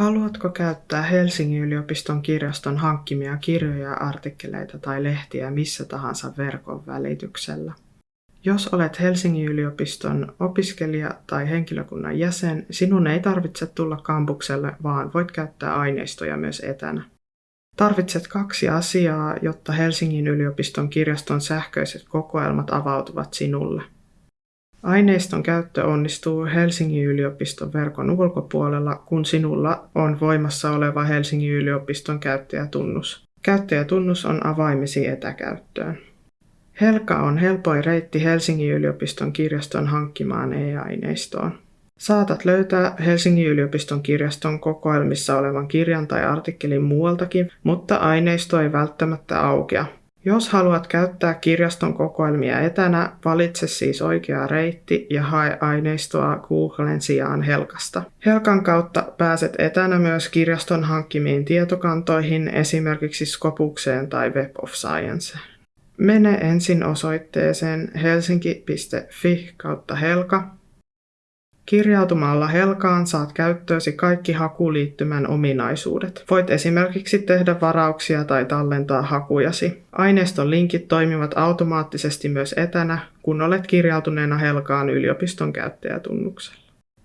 Haluatko käyttää Helsingin yliopiston kirjaston hankkimia kirjoja, artikkeleita tai lehtiä missä tahansa verkon välityksellä? Jos olet Helsingin yliopiston opiskelija tai henkilökunnan jäsen, sinun ei tarvitse tulla kampukselle, vaan voit käyttää aineistoja myös etänä. Tarvitset kaksi asiaa, jotta Helsingin yliopiston kirjaston sähköiset kokoelmat avautuvat sinulle. Aineiston käyttö onnistuu Helsingin yliopiston verkon ulkopuolella, kun sinulla on voimassa oleva Helsingin yliopiston käyttäjätunnus. Käyttäjätunnus on avaimesi etäkäyttöön. Helka on helpoin reitti Helsingin yliopiston kirjaston hankkimaan e-aineistoon. Saatat löytää Helsingin yliopiston kirjaston kokoelmissa olevan kirjan tai artikkelin muualtakin, mutta aineisto ei välttämättä aukea. Jos haluat käyttää kirjaston kokoelmia etänä, valitse siis oikea reitti ja hae aineistoa Googlen sijaan Helkasta. Helkan kautta pääset etänä myös kirjaston hankkimiin tietokantoihin, esimerkiksi Skopukseen tai Web of Science. Mene ensin osoitteeseen helsinki.fi kautta Helka Kirjautumalla Helkaan saat käyttöösi kaikki hakuliittymän ominaisuudet. Voit esimerkiksi tehdä varauksia tai tallentaa hakujasi. Aineiston linkit toimivat automaattisesti myös etänä, kun olet kirjautuneena Helkaan yliopiston käyttäjätunnuksella.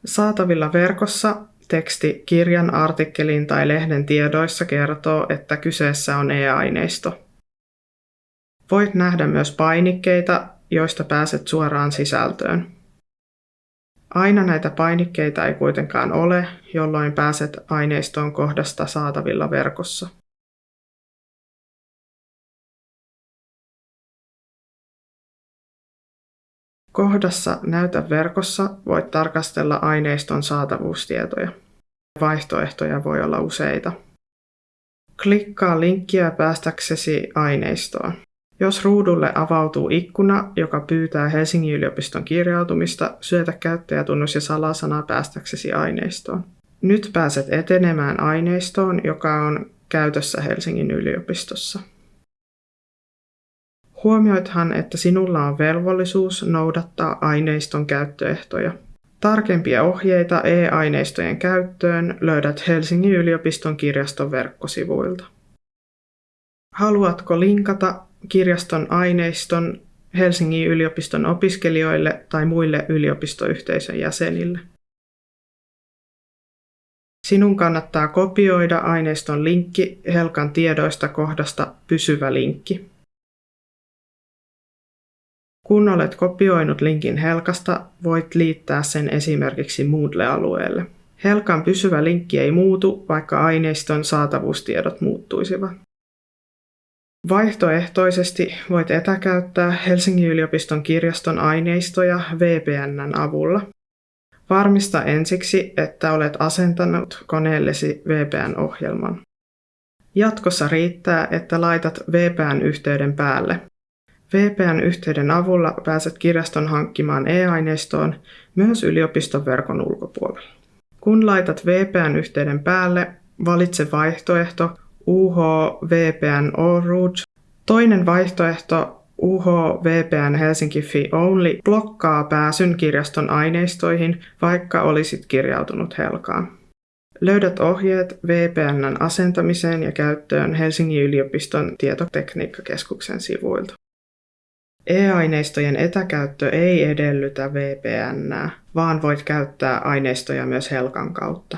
Saatavilla verkossa teksti kirjan, artikkelin tai lehden tiedoissa kertoo, että kyseessä on e-aineisto. Voit nähdä myös painikkeita, joista pääset suoraan sisältöön. Aina näitä painikkeita ei kuitenkaan ole, jolloin pääset aineistoon kohdasta saatavilla verkossa. Kohdassa Näytä verkossa voit tarkastella aineiston saatavuustietoja. Vaihtoehtoja voi olla useita. Klikkaa linkkiä päästäksesi aineistoon. Jos ruudulle avautuu ikkuna, joka pyytää Helsingin yliopiston kirjautumista, syötä käyttäjätunnus ja salasana päästäksesi aineistoon. Nyt pääset etenemään aineistoon, joka on käytössä Helsingin yliopistossa. Huomioithan, että sinulla on velvollisuus noudattaa aineiston käyttöehtoja. Tarkempia ohjeita e-aineistojen käyttöön löydät Helsingin yliopiston kirjaston verkkosivuilta. Haluatko linkata kirjaston aineiston Helsingin yliopiston opiskelijoille tai muille yliopistoyhteisön jäsenille. Sinun kannattaa kopioida aineiston linkki Helkan tiedoista kohdasta pysyvä linkki. Kun olet kopioinut linkin Helkasta, voit liittää sen esimerkiksi Moodle-alueelle. Helkan pysyvä linkki ei muutu, vaikka aineiston saatavuustiedot muuttuisivat. Vaihtoehtoisesti voit etäkäyttää Helsingin yliopiston kirjaston aineistoja VPNn avulla. Varmista ensiksi, että olet asentanut koneellesi VPN-ohjelman. Jatkossa riittää, että laitat VPN-yhteyden päälle. VPN-yhteyden avulla pääset kirjaston hankkimaan e-aineistoon myös yliopiston verkon ulkopuolella. Kun laitat VPN-yhteyden päälle, valitse vaihtoehto UH VPN Rouge. Toinen vaihtoehto UH VPN Helsinki Fi Only blokkaa pääsyn kirjaston aineistoihin, vaikka olisit kirjautunut Helkaan. Löydät ohjeet VPNn asentamiseen ja käyttöön Helsingin yliopiston tietotekniikkakeskuksen sivuilta. E-aineistojen etäkäyttö ei edellytä VPN, vaan voit käyttää aineistoja myös Helkan kautta.